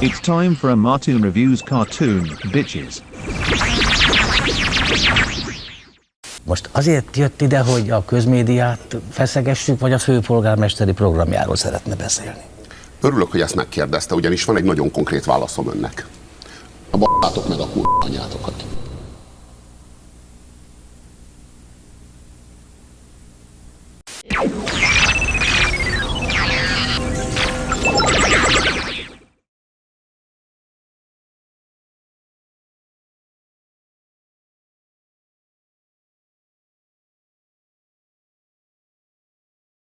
It's time for a Martoon Reviews cartoon, bitches. Most azért jött ide, hogy a közmédiát feszegessük, vagy a főpolgármesteri programjáról szeretne beszélni? Örülök, hogy ezt megkérdezte, ugyanis van egy nagyon konkrét válaszom önnek. A b***átok meg a kurva anyátokat.